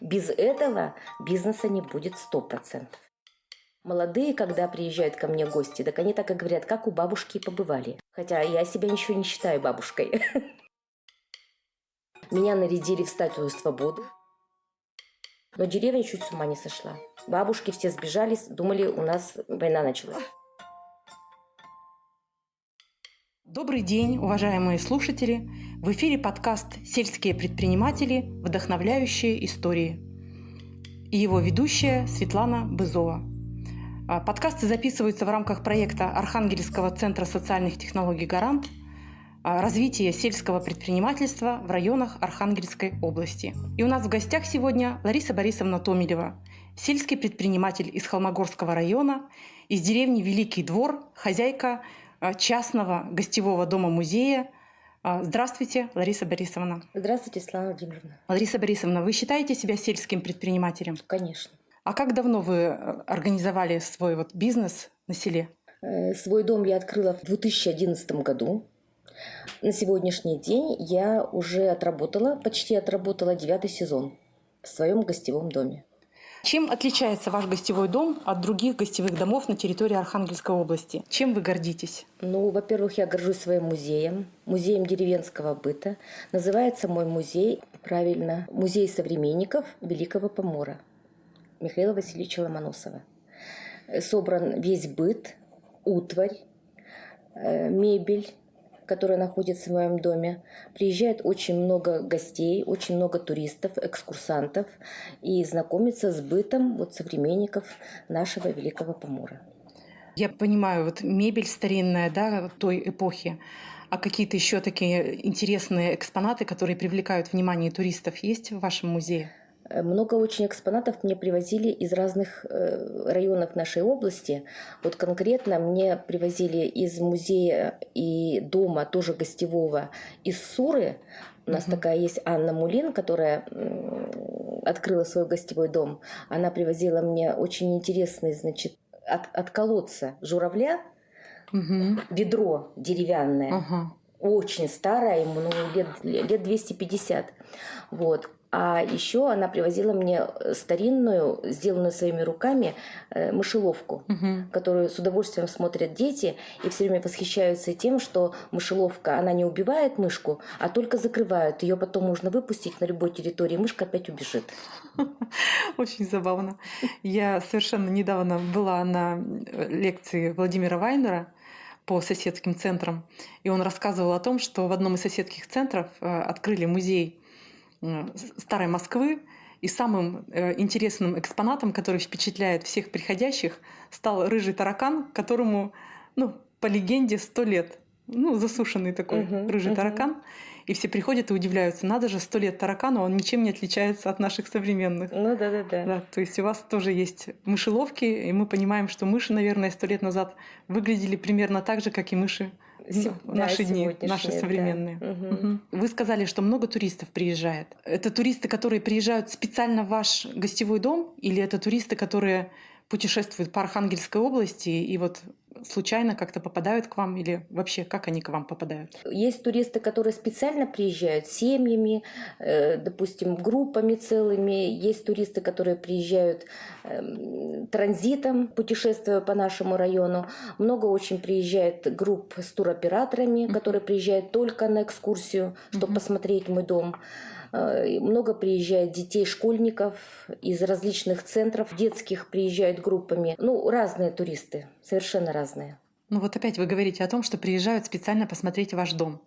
Без этого бизнеса не будет 100%. Молодые, когда приезжают ко мне гости, так они так и говорят, как у бабушки побывали. Хотя я себя ничего не считаю бабушкой. Меня нарядили в статую свободы. Но деревня чуть с ума не сошла. Бабушки все сбежались, думали, у нас война началась. Добрый день, уважаемые слушатели! В эфире подкаст «Сельские предприниматели. Вдохновляющие истории». И его ведущая Светлана Бызова. А, подкасты записываются в рамках проекта Архангельского центра социальных технологий «Гарант» а, развитие сельского предпринимательства в районах Архангельской области. И у нас в гостях сегодня Лариса Борисовна Томилева, сельский предприниматель из Холмогорского района, из деревни Великий Двор, хозяйка а, частного гостевого дома-музея. А, здравствуйте, Лариса Борисовна. Здравствуйте, Слава Владимировна. Лариса Борисовна, вы считаете себя сельским предпринимателем? Конечно. А как давно вы э, организовали свой вот бизнес на селе? Э, свой дом я открыла в 2011 году. На сегодняшний день я уже отработала, почти отработала девятый сезон в своем гостевом доме. Чем отличается ваш гостевой дом от других гостевых домов на территории Архангельской области? Чем вы гордитесь? Ну, во-первых, я горжусь своим музеем, музеем деревенского быта. Называется мой музей, правильно, Музей современников Великого Помора Михаила Васильевича Ломоносова. Собран весь быт, утварь, э, мебель, которая находится в моем доме. Приезжает очень много гостей, очень много туристов, экскурсантов и знакомится с бытом вот современников нашего Великого Помора. Я понимаю, вот мебель старинная, да, той эпохи. А какие-то еще такие интересные экспонаты, которые привлекают внимание туристов, есть в вашем музее? Э, много очень экспонатов мне привозили из разных э, районов нашей области. Вот конкретно мне привозили из музея и дома, тоже гостевого, из Суры. У нас угу. такая есть Анна Мулин, которая открыла свой гостевой дом. Она привозила мне очень интересный, значит, от, от колодца журавля угу. ведро деревянное. Угу очень старая, ему ну, лет, лет 250. Вот. А еще она привозила мне э, старинную, сделанную своими руками, э, мышеловку, угу. которую с удовольствием смотрят дети и все время восхищаются тем, что мышеловка, она не убивает мышку, а только закрывает. Ее потом можно выпустить на любой территории, мышка опять убежит. Очень забавно. Я совершенно недавно была на э, лекции Владимира Вайнера по соседским центрам, и он рассказывал о том, что в одном из соседских центров открыли музей старой Москвы. И самым э, интересным экспонатом, который впечатляет всех приходящих, стал рыжий таракан, которому, ну, по легенде, сто лет. Ну, засушенный такой uh-huh, рыжий uh-huh. таракан. И все приходят и удивляются, надо же, сто лет таракану, он ничем не отличается от наших современных. Ну да, да, да. да то есть у вас тоже есть мышеловки, и мы понимаем, что мыши, наверное, сто лет назад выглядели примерно так же, как и мыши да, наши дни, наши современные. Да. Угу. Вы сказали, что много туристов приезжает. Это туристы, которые приезжают специально в ваш гостевой дом, или это туристы, которые путешествуют по Архангельской области и вот случайно как-то попадают к вам или вообще как они к вам попадают? Есть туристы, которые специально приезжают семьями, э, допустим, группами целыми. Есть туристы, которые приезжают эм, транзитом, путешествуя по нашему району. Много очень приезжает групп с туроператорами, которые приезжают только на экскурсию, чтобы посмотреть мой дом. Э, много приезжает детей, школьников из различных центров детских приезжают группами. Ну, разные туристы, совершенно разные. Ну вот опять вы говорите о том, что приезжают специально посмотреть ваш дом.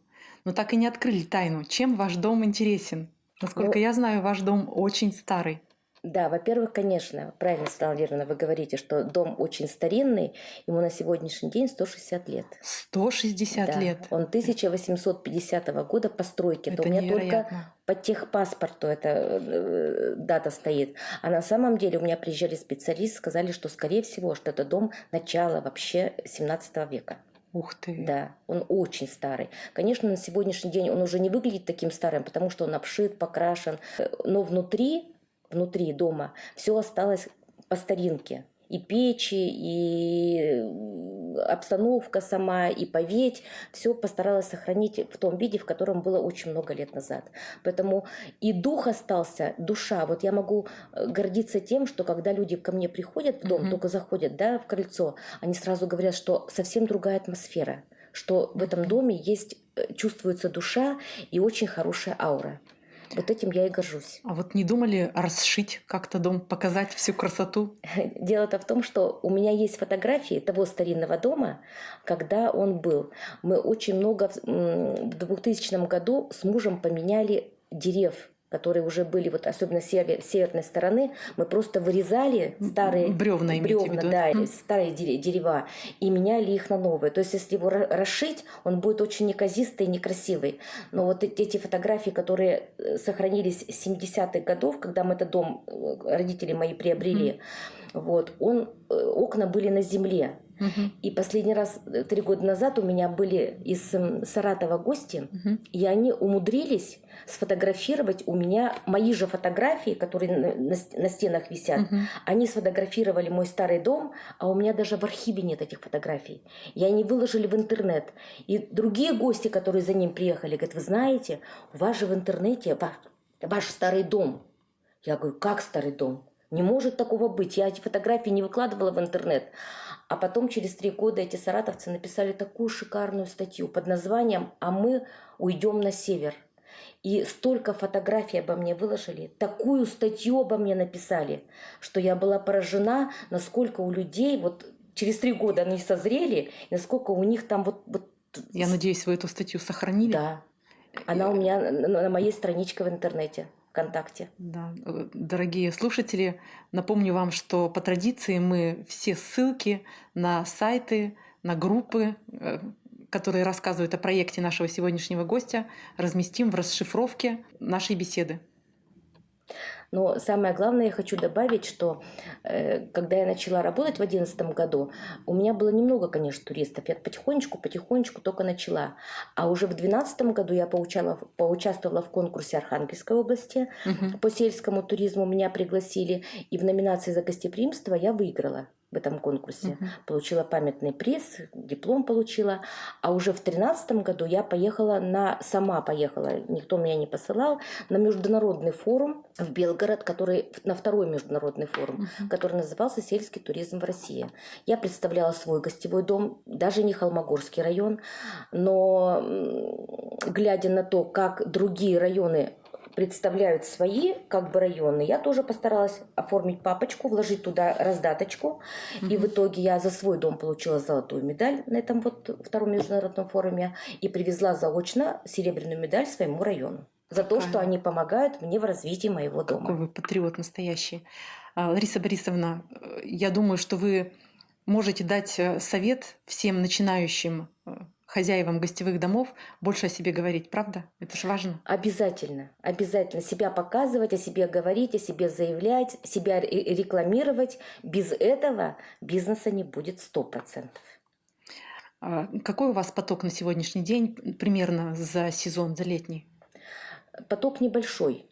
Но так и не открыли тайну. Чем ваш дом интересен? Насколько ну, я знаю, ваш дом очень старый. Да, во-первых, конечно, правильно, Светлана Валерьевна, вы говорите, что дом очень старинный, ему на сегодняшний день 160 лет. 160 да, лет? Он 1850 года постройки. Это, это у меня невероятно. только по техпаспорту эта э, дата стоит. А на самом деле у меня приезжали специалисты, сказали, что, скорее всего, что это дом начала вообще 17 века. Ух ты. Да, он очень старый. Конечно, на сегодняшний день он уже не выглядит таким старым, потому что он обшит, покрашен. Но внутри внутри дома, все осталось по старинке. И печи, и обстановка сама, и поветь. Все постаралась сохранить в том виде, в котором было очень много лет назад. Поэтому и дух остался, душа. Вот я могу э, гордиться тем, что когда люди ко мне приходят в дом, mm-hmm. только заходят да, в крыльцо, они сразу говорят, что совсем другая атмосфера, что в этом доме есть, э, чувствуется душа и очень хорошая аура. Вот этим я и горжусь. А вот не думали расшить как-то дом, показать всю красоту? Дело-то в том, что у меня есть фотографии того старинного дома, когда он был. Мы очень много в 2000 году с мужем поменяли дерев которые уже были, вот особенно север, северной стороны, мы просто вырезали старые бревна, бревна да, mm. старые дерева и меняли их на новые. То есть, если его расшить, он будет очень неказистый и некрасивый. Но вот эти фотографии, которые э, сохранились с 70-х годов, когда мы этот дом, э, родители мои приобрели, mm. вот, он, э, окна были на земле. Угу. И последний раз, три года назад, у меня были из Саратова гости, угу. и они умудрились сфотографировать у меня мои же фотографии, которые на, на, на стенах висят. Угу. Они сфотографировали мой старый дом, а у меня даже в архиве нет этих фотографий. И они выложили в интернет. И другие гости, которые за ним приехали, говорят, вы знаете, у вас же в интернете ваш, ваш старый дом. Я говорю, как старый дом? Не может такого быть. Я эти фотографии не выкладывала в интернет. А потом через три года эти саратовцы написали такую шикарную статью под названием «А мы уйдем на север». И столько фотографий обо мне выложили, такую статью обо мне написали, что я была поражена, насколько у людей, вот через три года они созрели, насколько у них там вот... вот я надеюсь, вы эту статью сохранили? Да. Она у меня на моей страничке в интернете. ВКонтакте. Да, дорогие слушатели, напомню вам, что по традиции мы все ссылки на сайты, на группы, э, которые рассказывают о проекте нашего сегодняшнего гостя, разместим в расшифровке нашей беседы. Но самое главное, я хочу добавить, что э, когда я начала работать в 2011 году, у меня было немного, конечно, туристов. Я потихонечку, потихонечку только начала. А уже в 2012 году я поучала, поучаствовала в конкурсе Архангельской области угу. по сельскому туризму. Меня пригласили. И в номинации за гостеприимство я выиграла в этом конкурсе. Uh-huh. Получила памятный приз, диплом получила. А уже в тринадцатом году я поехала на... Сама поехала, никто меня не посылал, на международный форум в Белгород, который... На второй международный форум, uh-huh. который назывался «Сельский туризм в России». Я представляла свой гостевой дом, даже не Холмогорский район, но глядя на то, как другие районы представляют свои как бы районы, я тоже постаралась оформить папочку, вложить туда раздаточку. Mm-hmm. И в итоге я за свой дом получила золотую медаль на этом вот втором международном форуме и привезла заочно серебряную медаль своему району. За то, что они помогают мне в развитии моего дома. Какой вы патриот настоящий. А, Лариса Борисовна, я думаю, что вы можете дать э, совет всем начинающим э, хозяевам гостевых домов больше о себе говорить, правда? Это же важно. Обязательно, обязательно себя показывать, о себе говорить, о себе заявлять, себя рекламировать. Без этого бизнеса не будет сто процентов. А какой у вас поток на сегодняшний день примерно за сезон, за летний? Поток небольшой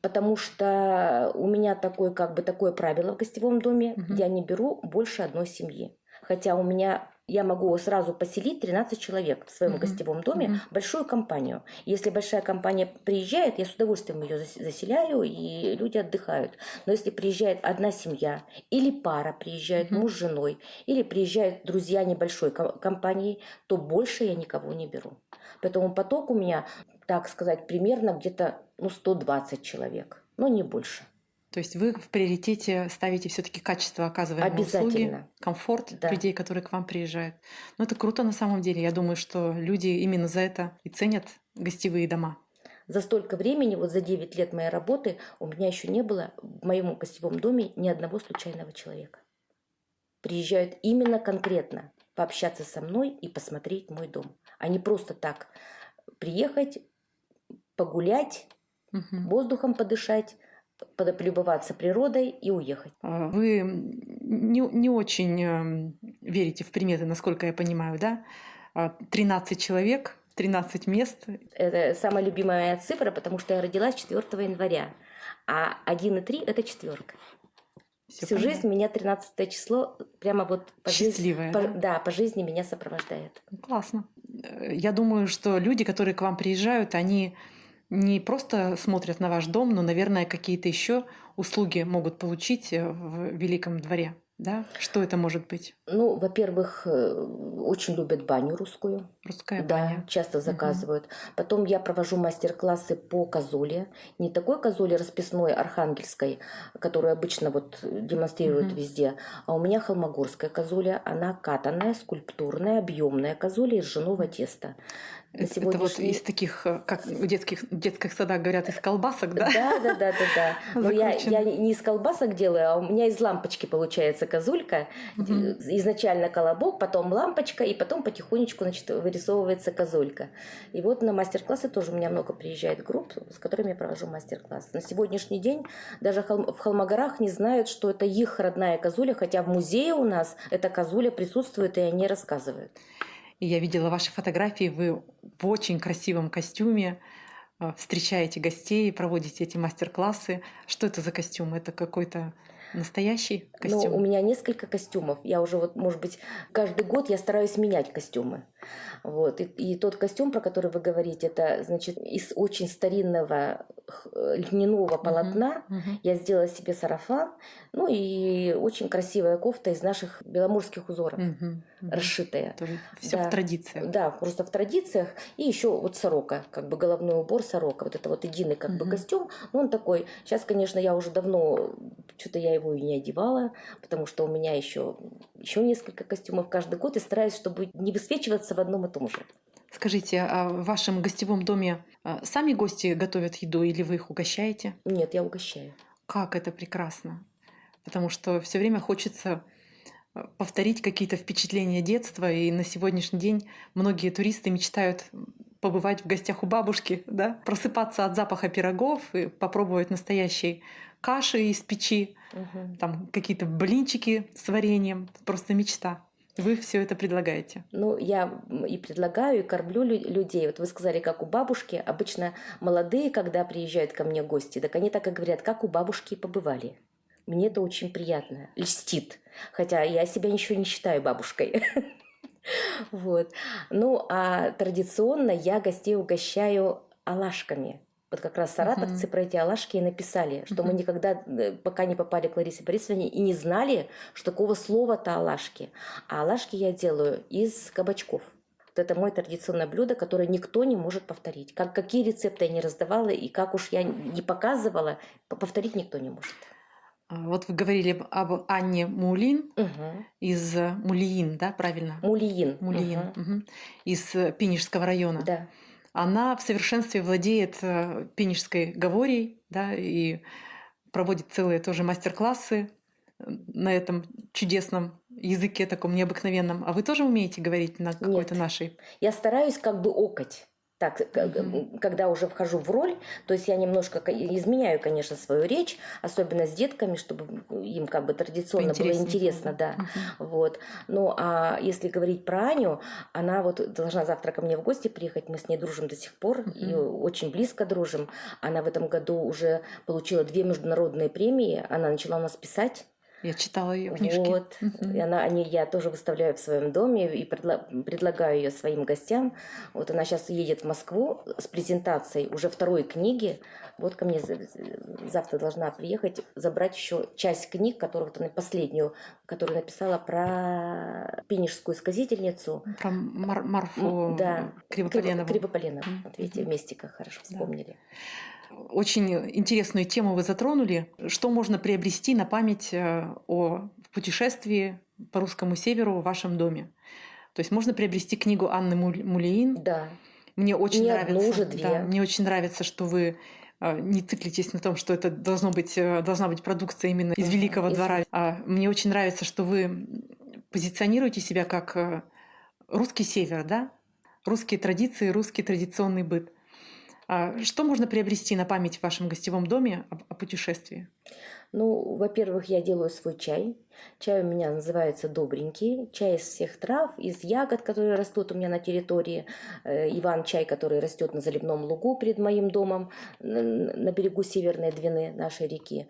потому что у меня такое как бы такое правило в гостевом доме, угу. я не беру больше одной семьи. Хотя у меня я могу сразу поселить 13 человек в своем uh-huh. гостевом доме, uh-huh. большую компанию. Если большая компания приезжает, я с удовольствием ее заселяю, и люди отдыхают. Но если приезжает одна семья, или пара приезжает, uh-huh. муж с женой, или приезжают друзья небольшой компании, то больше я никого не беру. Поэтому поток у меня, так сказать, примерно где-то ну, 120 человек, но не больше. То есть вы в приоритете ставите все-таки качество оказываемой услуги, комфорт да. людей, которые к вам приезжают. Ну это круто на самом деле. Я думаю, что люди именно за это и ценят гостевые дома. За столько времени, вот за 9 лет моей работы, у меня еще не было в моем гостевом доме ни одного случайного человека. Приезжают именно конкретно пообщаться со мной и посмотреть мой дом, а не просто так приехать, погулять, угу. воздухом подышать, полюбоваться природой и уехать. А, вы не, не очень эм, верите в приметы, насколько я понимаю, да? 13 а, человек, 13 мест. Это самая любимая моя цифра, потому что я родилась 4 января, а 1 и 3 – это четверка. Всю, Всю жизнь меня 13 число прямо вот по Счастливое, жизни, да? По, да, по жизни меня сопровождает. Классно. Я думаю, что люди, которые к вам приезжают, они не просто смотрят на ваш дом, но, наверное, какие-то еще услуги могут получить э, в Великом дворе. Да? Что это может быть? Ну, во-первых, э, очень любят баню русскую. Русская да, баня. часто заказывают. Угу. Потом я провожу мастер-классы по козуле. Не такой козуле расписной архангельской, которую обычно вот демонстрируют угу. везде, а у меня холмогорская козуля. Она катанная, скульптурная, объемная козуля из ржаного теста. На сегодняшний... Это вот из таких, э, как в детских, детских садах говорят, из колбасок, да? Да, да, да, да, да. Но я, я не из колбасок делаю, а у меня из лампочки получается козулька. Угу. Изначально колобок, потом лампочка, и потом потихонечку значит, вырисовывается козулька. И вот на мастер-классы тоже у меня много приезжает групп, с которыми я провожу мастер-класс. На сегодняшний день даже в Холмогорах не знают, что это их родная козуля, хотя в музее у нас эта козуля присутствует, и они рассказывают. И я видела ваши фотографии, вы в очень красивом костюме э, встречаете гостей, проводите эти мастер-классы. Что это за костюм? Это какой-то настоящий костюм? Ну, у меня несколько костюмов. Я уже вот, может быть, каждый год я стараюсь менять костюмы. Вот. И, и тот костюм, про который вы говорите, это, значит, из очень старинного льняного полотна uh-huh, uh-huh. я сделала себе сарафан, ну и очень красивая кофта из наших беломорских узоров, uh-huh, uh-huh. расшитая. Тоже все да. в традициях. Да, просто в традициях. И еще вот сорока, как бы головной убор сорока, вот это вот единый как uh-huh. бы костюм. Ну, он такой. Сейчас, конечно, я уже давно что-то я его и не одевала, потому что у меня еще еще несколько костюмов каждый год и стараюсь, чтобы не высвечиваться в одном и том же. Скажите, а в вашем гостевом доме а, сами гости готовят еду или вы их угощаете? Нет, я угощаю. Как это прекрасно. Потому что все время хочется а, повторить какие-то впечатления детства. И на сегодняшний день многие туристы мечтают побывать в гостях у бабушки, да? просыпаться от запаха пирогов и попробовать настоящей каши из печи, угу. там какие-то блинчики с вареньем. Просто мечта. Вы все это предлагаете? Ну, я и предлагаю, и кормлю людей. Вот вы сказали, как у бабушки. Обычно молодые, когда приезжают ко мне гости, так они так и говорят, как у бабушки побывали. Мне это очень приятно, льстит. Хотя я себя еще не считаю бабушкой. Вот. Ну, а традиционно я гостей угощаю алашками. Вот как раз саратовцы uh-huh. про эти алашки и написали, что uh-huh. мы никогда, э, пока не попали к Ларисе Борисовне, и не знали, что такого слова-то алашки. А алашки я делаю из кабачков. Вот это мое традиционное блюдо, которое никто не может повторить. Как, какие рецепты я не раздавала и как уж я не показывала, повторить никто не может. А, вот вы говорили об Анне Мулин угу. из Мулиин, да, правильно? Мулиин. Мулиин. Угу. Угу. Из Пинежского района. Да она в совершенстве владеет э, пенежской говорей, да, и проводит целые тоже мастер-классы э, на этом чудесном языке таком необыкновенном. А вы тоже умеете говорить на какой-то нашей? Я стараюсь как бы окать так, mm-hmm. когда уже вхожу в роль, то есть я немножко изменяю, конечно, свою речь, особенно с детками, чтобы им как бы традиционно было интересно, да. Mm-hmm. Вот. Ну, а если говорить про Аню, она вот должна завтра ко мне в гости приехать, мы с ней дружим до сих пор, mm-hmm. и очень близко дружим. Она в этом году уже получила две международные премии, она начала у нас писать я читала ее книжки. Вот. И она, они, я тоже выставляю в своем доме и предла, предлагаю ее своим гостям. Вот она сейчас едет в Москву с презентацией уже второй книги. Вот ко мне завтра должна приехать, забрать еще часть книг, которую вот она последнюю, которую написала про пинежскую сказительницу. Про Мар Марфу да. Кривополенову. Кривополенову. Вот видите, вместе как хорошо вспомнили. Да. Очень интересную тему вы затронули. Что можно приобрести на память э, о путешествии по русскому северу в вашем доме? То есть можно приобрести книгу Анны Мулеин. Да. Мне очень Не нравится. Одну, уже две. Да, мне очень нравится, что вы э, не циклитесь на том, что это должно быть, э, должна быть продукция именно из Великого из... двора. А мне очень нравится, что вы позиционируете себя как русский север, да? Русские традиции, русский традиционный быт. А что можно приобрести на память в вашем гостевом доме о, о путешествии? Ну, во-первых, я делаю свой чай. Чай у меня называется добренький. Чай из всех трав, из ягод, которые растут у меня на территории. Э, Иван-чай, который растет на заливном лугу перед моим домом на берегу Северной Двины нашей реки.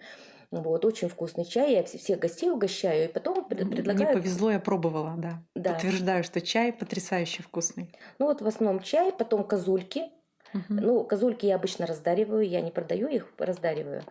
Вот, очень вкусный чай. Я вс- всех гостей угощаю, и потом пред- Мне предлагаю... повезло, я пробовала, да. Да. Подтверждаю, что чай потрясающе вкусный. Ну вот в основном чай, потом козульки. Ну, козульки я обычно раздариваю, я не продаю их, раздариваю.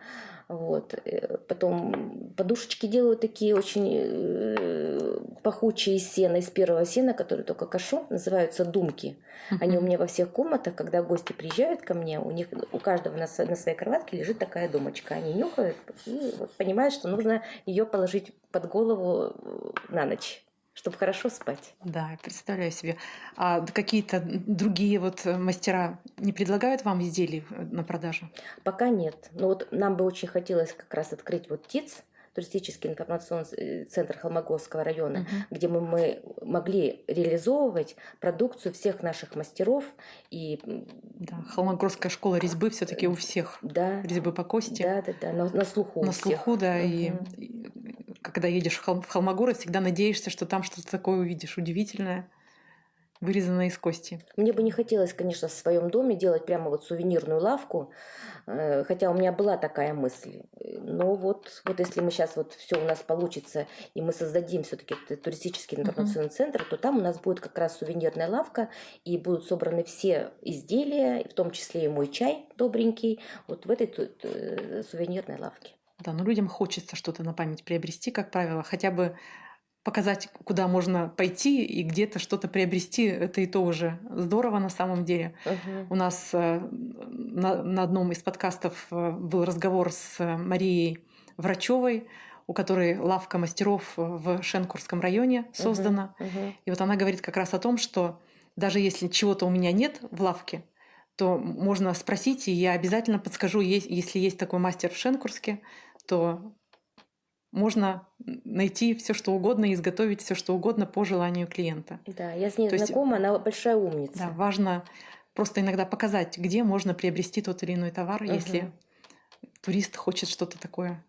Вот. Э, Потом подушечки делаю такие очень э, пахучие из сена, из первого сена, которые только кашу, называются думки. Они у меня во всех комнатах, когда гости приезжают ко мне, у них у каждого на, на своей кроватке лежит такая думочка. Они нюхают и вот понимают, что нужно ее положить под голову э, на ночь, чтобы хорошо спать. Да, представляю себе. А какие-то другие вот э, мастера не предлагают вам изделий на продажу? Пока нет. Но вот нам бы очень хотелось как раз открыть вот ТИЦ, туристический информационный э, центр Холмогорского района, Мгм. где мы, мы могли реализовывать продукцию всех наших мастеров и Да, Холмогорская школа резьбы все-таки у всех. да, Резьбы по кости. да, да, да, на, на слуху. на всех. слуху, да, и, Мгм. и когда едешь в, Хол- в Холмогород, всегда надеешься, что там что-то такое увидишь удивительное, вырезанное из кости. Мне бы не хотелось, конечно, в своем доме делать прямо вот сувенирную лавку, э, хотя у меня была такая мысль. Но вот, вот если мы сейчас вот все у нас получится, и мы создадим все-таки туристический информационный центр, то там у нас будет как раз сувенирная лавка, и будут собраны все изделия, в том числе и мой чай добренький, вот в этой э, сувенирной лавке. Да, но людям хочется что-то на память приобрести, как правило, хотя бы показать, куда можно пойти и где-то что-то приобрести, это и то уже здорово на самом деле. Мгм. У нас э, на, на одном из подкастов э, был разговор с Марией Врачевой, у которой лавка мастеров в Шенкурском районе создана. Мгм. И вот она говорит как раз о том, что даже если чего-то у меня нет в лавке, то можно спросить, и я обязательно подскажу, если есть такой мастер в Шенкурске, то можно найти все что угодно и изготовить все что угодно по желанию клиента. Да, я с ней То есть- знакома, она большая умница. Да, важно просто иногда показать, где можно приобрести тот или иной товар, если Мгм. турист хочет что-то такое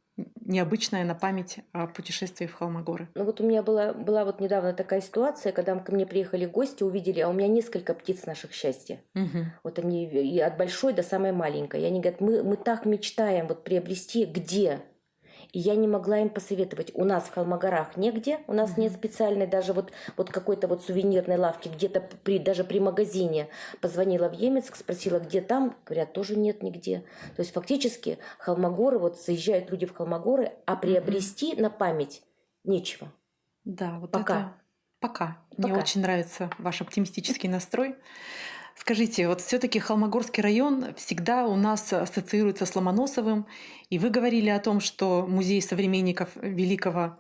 необычное на память о путешествии в Холмогоры. Ну вот у меня была, была вот недавно такая ситуация, когда ко мне приехали гости, увидели, а у меня несколько птиц наших счастья. Мгм. Вот они и от большой до самой маленькой. И они говорят, мы, мы так мечтаем вот приобрести, где? И я не могла им посоветовать. У нас в Холмогорах негде, у нас нет Мгм. специальной даже вот, вот какой-то вот сувенирной лавки, где-то при, даже при магазине. Позвонила в Емецк, спросила, где там, говорят, тоже нет нигде. То есть фактически Холмогоры, вот заезжают люди в Холмогоры, а приобрести на память нечего. Да, вот Пока. это пока. Мне Пока. очень нравится ваш оптимистический настрой. Скажите, вот все-таки Холмогорский район всегда у нас ассоциируется с Ломоносовым, и вы говорили о том, что музей современников великого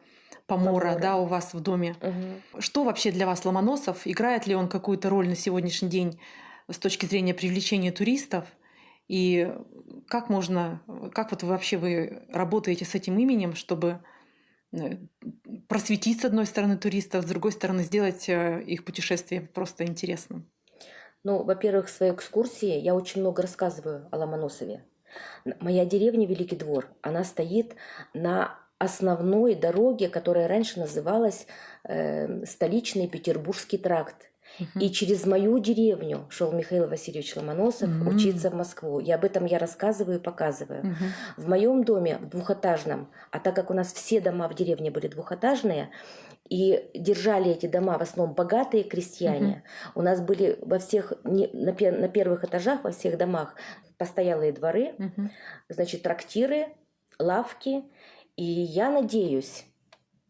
Помора, Помора. да, у вас в доме. Мгм. Что вообще для вас Ломоносов? Играет ли он какую-то роль на сегодняшний день с точки зрения привлечения туристов? И как можно, как вот вообще вы работаете с этим именем, чтобы э, просветить с одной стороны туристов, с другой стороны сделать э, их путешествие просто интересным? Ну, во-первых, в своей экскурсии я очень много рассказываю о Ломоносове. Моя деревня Великий Двор, она стоит на основной дороге, которая раньше называлась э, столичный Петербургский тракт. И через мою деревню шел Михаил Васильевич Ломоносов М. учиться в Москву. И об этом я рассказываю и показываю. Мгм. В моем доме, в двухэтажном, а так как у нас все дома в деревне были двухэтажные, и держали эти дома в основном богатые крестьяне, у нас были во всех, на, на первых этажах, во всех домах постоялые дворы, Мгм. значит, трактиры, лавки. И я надеюсь,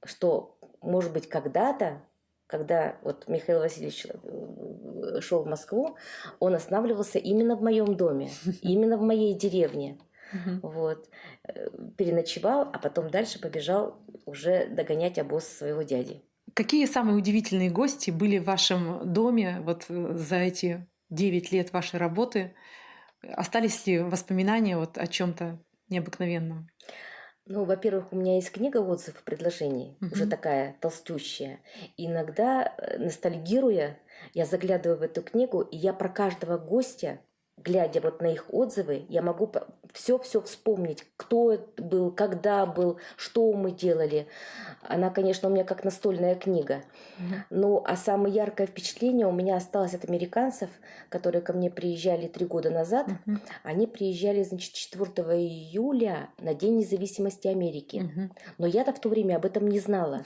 что, может быть, когда-то, когда вот Михаил Васильевич э, шел в Москву, он останавливался именно в моем доме, именно в моей деревне. Мгм. Вот. Э, Переночевал, а потом дальше побежал уже догонять обоз своего дяди. Какие самые удивительные гости были в вашем доме вот э, за эти 9 лет вашей работы? Остались ли воспоминания вот о чем-то необыкновенном? Ну, во-первых, у меня есть книга отзывов предложений, уже Мгм. такая толстющая. И иногда, э, ностальгируя, я заглядываю в эту книгу, и я про каждого гостя глядя вот на их отзывы, я могу все-все вспомнить, кто был, когда был, что мы делали. Она, конечно, у меня как настольная книга. Mm-hmm. Ну, а самое яркое впечатление у меня осталось от американцев, которые ко мне приезжали три года назад. Mm-hmm. Они приезжали, значит, 4 июля на День независимости Америки. Mm-hmm. Но я-то в то время об этом не знала.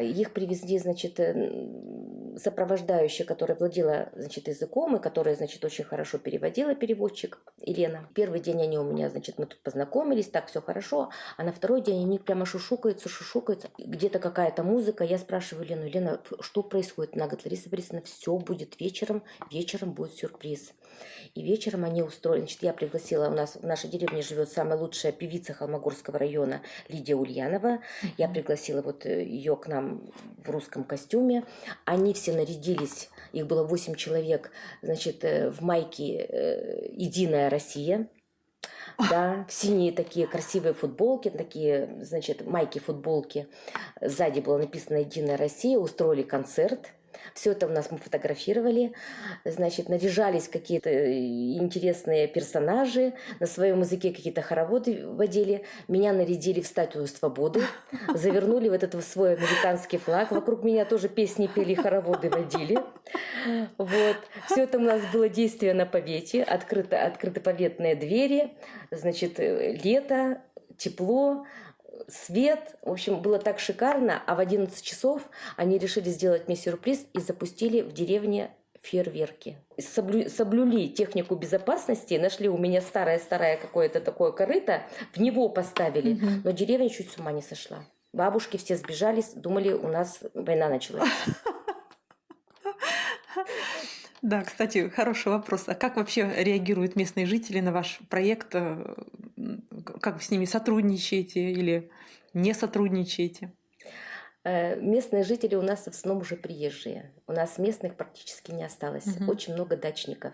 Их привезли, значит, э, сопровождающая, которая владела, значит, языком и которая, значит, очень хорошо переводила переводчик Елена. Первый день они у меня, значит, мы тут познакомились, так все хорошо, а на второй день они прямо шушукаются, шушукаются, где-то какая-то музыка, я спрашиваю Лену, Лена, что происходит? Она говорит, Лариса Борисовна, все будет вечером, вечером будет сюрприз. И вечером они устроили, значит, я пригласила, у нас в нашей деревне живет самая лучшая певица Холмогорского района Лидия Ульянова. Я пригласила вот э, ее к нам в русском костюме. Они все нарядились, их было 8 человек, значит, э, в майке э, «Единая Россия». Да, в синие такие красивые футболки, такие, значит, майки-футболки. Сзади было написано «Единая Россия», устроили концерт – все это у нас мы фотографировали, значит, наряжались какие-то э, интересные персонажи, на своем языке какие-то хороводы водили, меня нарядили в статую свободы, завернули в этот свой американский флаг, вокруг меня тоже песни пели, хороводы водили. Вот. Все это у нас было действие на повете, открыто, открыты поветные двери, значит, э, лето, тепло, свет. В общем, было так шикарно. А в 11 часов они решили сделать мне сюрприз и запустили в деревне фейерверки. Соблю, соблюли технику безопасности, нашли у меня старое-старое какое-то такое корыто, в него поставили, угу. но деревня чуть с ума не сошла. Бабушки все сбежались, думали, у нас война началась. Да, кстати, хороший вопрос. А как вообще реагируют местные жители на ваш проект? Э, как вы с ними сотрудничаете или не сотрудничаете? Э, местные жители у нас в основном уже приезжие. У нас местных практически не осталось. Угу. Очень много дачников.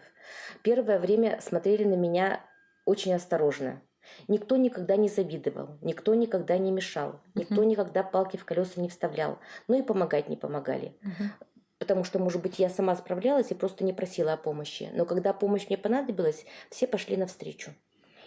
Первое время смотрели на меня очень осторожно. Никто никогда не завидовал, никто никогда не мешал, никто угу. никогда палки в колеса не вставлял. Ну и помогать не помогали. Угу потому что, может быть, я сама справлялась и просто не просила о помощи. Но когда помощь мне понадобилась, все пошли навстречу.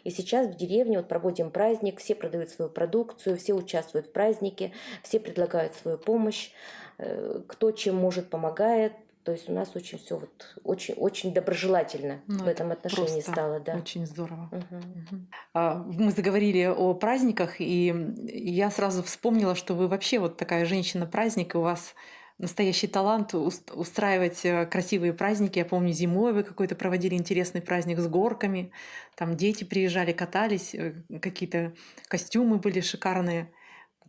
И сейчас в деревне вот проводим праздник, все продают свою продукцию, все участвуют в празднике, все предлагают свою помощь, э, кто чем может помогает. То есть у нас очень все вот очень очень доброжелательно ну, в этом отношении стало, да. Очень здорово. Угу. Угу. Мы заговорили о праздниках, и я сразу вспомнила, что вы вообще вот такая женщина праздник, и у вас настоящий талант устраивать э, красивые праздники. Я помню, зимой вы какой-то проводили интересный праздник с горками. Там дети приезжали, катались, э, какие-то костюмы были шикарные,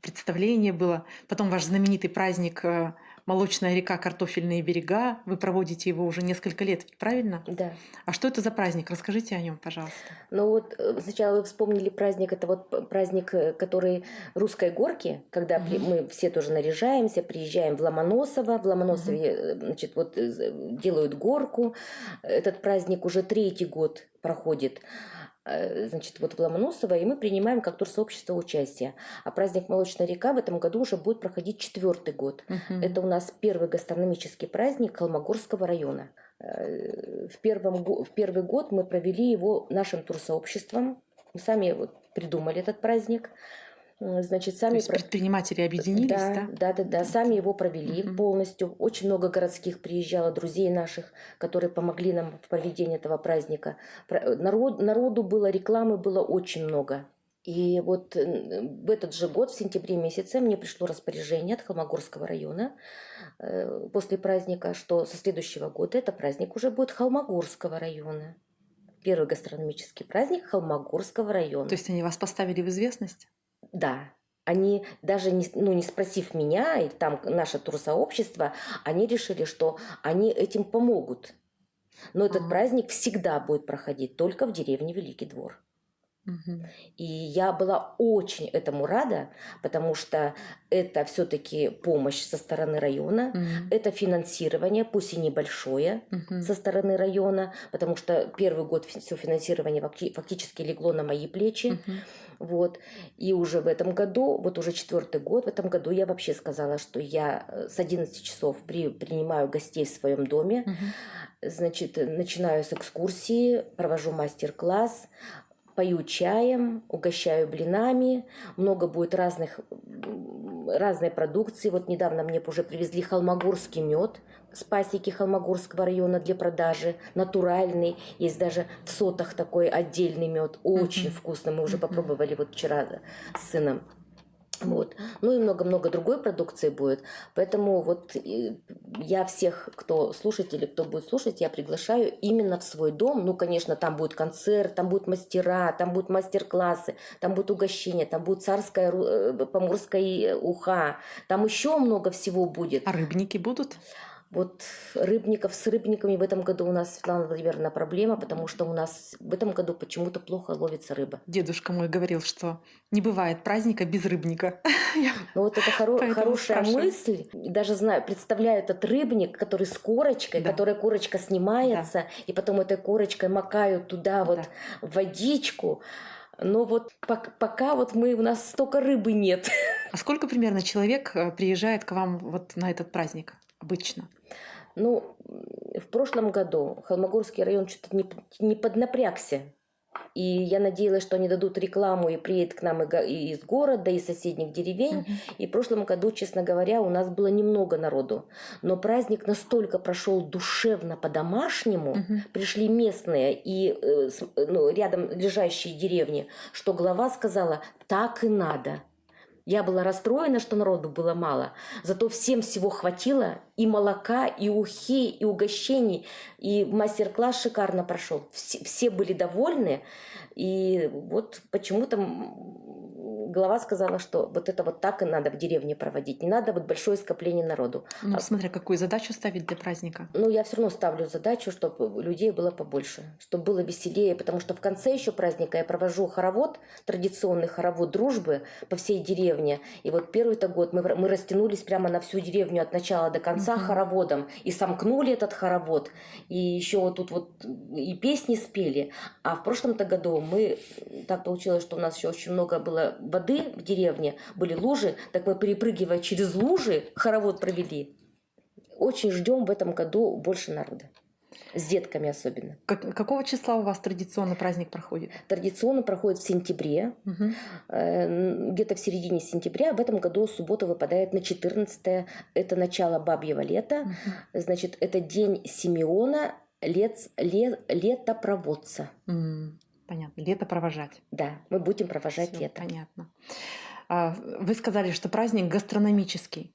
представление было. Потом ваш знаменитый праздник э, Молочная река, картофельные берега. Вы проводите его уже несколько лет, правильно? Да. А что это за праздник? Расскажите о нем, пожалуйста. Ну вот э, сначала вы вспомнили праздник, это вот праздник, э, который русской горки, когда угу. мы все тоже наряжаемся, приезжаем в Ломоносово, в Ломоносове, угу. значит, вот делают горку. Этот праздник уже третий год проходит. Э, значит, вот в Ломоносово, и мы принимаем как турсообщество участие. А праздник «Молочная река» в этом году уже будет проходить четвертый год. Угу. Это у нас первый гастрономический праздник Холмогорского района. Э, в, первом, в первый год мы провели его нашим турсообществом. Мы сами вот придумали этот праздник. Значит, сами То есть предприниматели объединились, да? Да, да, да, да. Сами его провели угу. полностью. Очень много городских приезжало, друзей наших, которые помогли нам в проведении этого праздника. Народ, народу было, рекламы было очень много. И вот в этот же год, в сентябре месяце, мне пришло распоряжение от Холмогорского района э, после праздника, что со следующего года это праздник уже будет Холмогорского района. Первый гастрономический праздник Холмогорского района. То есть они вас поставили в известность? Да, они даже не, ну, не спросив меня и там наше турсообщество, они решили, что они этим помогут. Но этот ага. праздник всегда будет проходить только в деревне Великий Двор. И я была очень этому рада, потому что это все-таки помощь со стороны района, Мгм. это финансирование, пусть и небольшое, Мгм. со стороны района, потому что первый год все финансирование факти- фактически легло на мои плечи. Мгм. Вот. И уже в этом году, вот уже четвертый год, в этом году я вообще сказала, что я э, с 11 часов при, принимаю гостей в своем доме. Мгм. Значит, начинаю с экскурсии, провожу мастер-класс, пою чаем, угощаю блинами. Много будет разных, разной продукции. Вот недавно мне уже привезли холмогорский мед с пасеки Холмогорского района для продажи, натуральный. Есть даже в сотах такой отдельный мед, очень Мгм. вкусный. Мы уже Мгм. попробовали вот вчера с сыном. Вот. Ну и много-много другой продукции будет. Поэтому вот э, я всех, кто слушатели, кто будет слушать, я приглашаю именно в свой дом. Ну, конечно, там будет концерт, там будут мастера, там будут мастер-классы, там будет угощение, там будет царская э, поморская уха, там еще много всего будет. А рыбники будут? Вот рыбников с рыбниками в этом году у нас, Светлана Владимировна, проблема, потому что у нас в этом году почему-то плохо ловится рыба. Дедушка мой говорил, что не бывает праздника без рыбника. Ну вот это хоро- хорошая спрашиваю. мысль. Даже знаю, представляю этот рыбник, который с корочкой, Да. которая корочка снимается, и потом этой корочкой макают туда вот Да. водичку. Но вот пок- пока вот мы у нас столько рыбы нет. А сколько примерно человек э, приезжает к вам вот на этот праздник обычно? Ну, в прошлом году Холмогорский район что-то не, не поднапрягся. И я надеялась, что они дадут рекламу и приедет к нам и и из города, и из соседних деревень. Мгм. И в прошлом году, честно говоря, у нас было немного народу. Но праздник настолько прошел душевно по-домашнему, Мгм. пришли местные и э, с- э, ну, рядом лежащие деревни, что глава сказала, так и надо. Я была расстроена, что народу было мало, зато всем всего хватило, и молока, и ухи, и угощений, и мастер-класс шикарно прошел. Все, все были довольны, и вот почему-то глава сказала, что вот это вот так и надо в деревне проводить, не надо вот большое скопление народу. Ну, А- смотря какую задачу ставить для праздника. Ну, я все равно ставлю задачу, чтобы людей было побольше, чтобы было веселее, потому что в конце еще праздника я провожу хоровод, традиционный хоровод дружбы по всей деревне. И вот первый-то год мы, мы растянулись прямо на всю деревню от начала до конца Мгм. хороводом и сомкнули этот хоровод. И еще вот тут вот и песни спели. А в прошлом-то году мы, так получилось, что у нас еще очень много было воды в деревне, были лужи, так мы перепрыгивая через лужи хоровод провели. Очень ждем в этом году больше народа. С детками особенно. Как- какого числа у вас традиционно праздник проходит? Традиционно проходит в сентябре, Мгм. э, где-то в середине сентября. В этом году суббота выпадает на 14 Это начало бабьего лета. Мгм. Значит, это день Симеона, лет, ле- летопроводца. М, Понятно. Лето провожать. Да, мы будем провожать Всё, лето. Понятно. А, Вы сказали, что праздник гастрономический.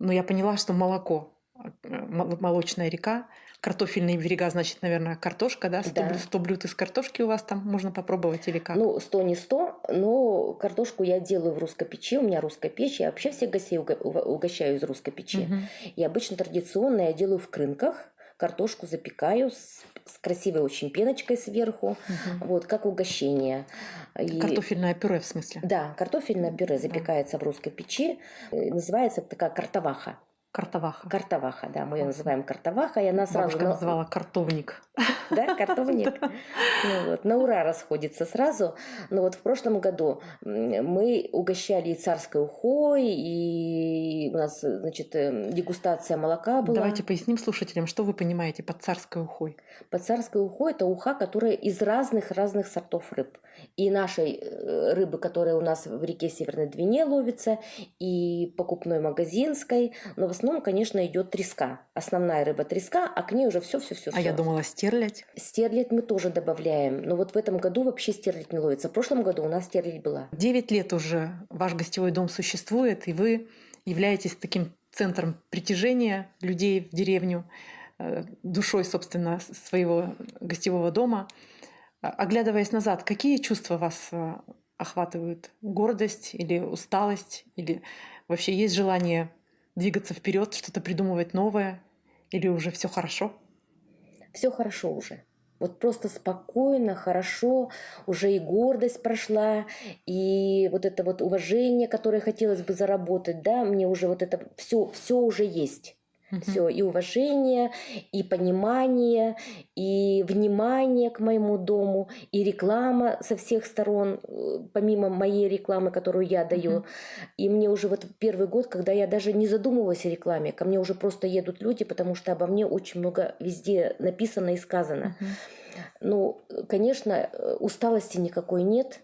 Но я поняла, что молоко, э, мол- молочная река, картофельные берега, значит, наверное, картошка, да? 100, Да. блюд, 100 блюд из картошки у вас там можно попробовать или как? Ну, 100 не 100, но картошку я делаю в русской печи. У меня русская печь. Я вообще всех гостей уго- уго- угощаю из русской печи. Мгм. И обычно традиционно я делаю в крынках. Картошку запекаю с, с красивой очень пеночкой сверху. Мгм. Вот, как угощение. И- Картофельное пюре, в смысле? Да, картофельное пюре Да. запекается в русской печи. Э, Называется такая картоваха. Картоваха. Картоваха, да, мы ее называем картоваха. И она сразу... Бабушка на- называла картовник. Да, картовник. Ну вот, на ура расходится сразу. Но вот в прошлом году мы угощали и царской ухой, и у нас, значит, э, дегустация молока была. Давайте поясним слушателям, что вы понимаете под царской ухой. Под царской ухой это уха, которая из разных-разных сортов рыб. И нашей э, рыбы, которая у нас в реке Северной Двине ловится, и покупной магазинской. Но в основном, конечно, идет треска. Основная рыба треска, а к ней уже все-все-все. А я думала стерлядь. Стерлядь мы тоже добавляем. Но вот в этом году вообще стерлядь не ловится. В прошлом году у нас стерлядь была. Девять лет уже ваш гостевой дом существует, и вы являетесь таким центром притяжения людей в деревню, э, душой, собственно, своего гостевого дома. А- Оглядываясь назад, какие чувства вас э, охватывают? Гордость или усталость? Или вообще есть желание двигаться вперед, что-то придумывать новое? Или уже все хорошо? Все хорошо уже. Вот просто спокойно, хорошо, уже и гордость прошла, и вот это вот уважение, которое хотелось бы заработать, да, мне уже вот это все, все уже есть. Все, и уважение, и понимание, и внимание к моему дому, и реклама со всех сторон, э, помимо моей рекламы, которую я даю. Мгм. И мне уже вот первый год, когда я даже не задумывалась о рекламе, ко мне уже просто едут люди, потому что обо мне очень много везде написано и сказано. Мгм. Ну, э, конечно, э, усталости никакой нет.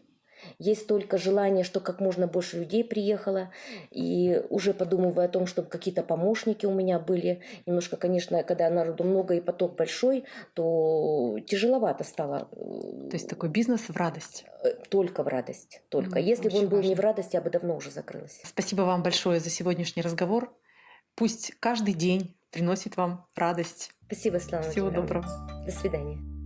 Есть только желание, что как можно больше людей приехало. И уже подумываю о том, чтобы какие-то помощники у меня были. Немножко, конечно, когда народу много и поток большой, то тяжеловато стало. То есть такой бизнес в радость. Э, Только в радость. Только. М, Если бы он был не важно. в радость, я бы давно уже закрылась. Спасибо вам большое за сегодняшний разговор. Пусть каждый день приносит вам радость. Спасибо, Светлана Всего Владимировна. доброго. До свидания.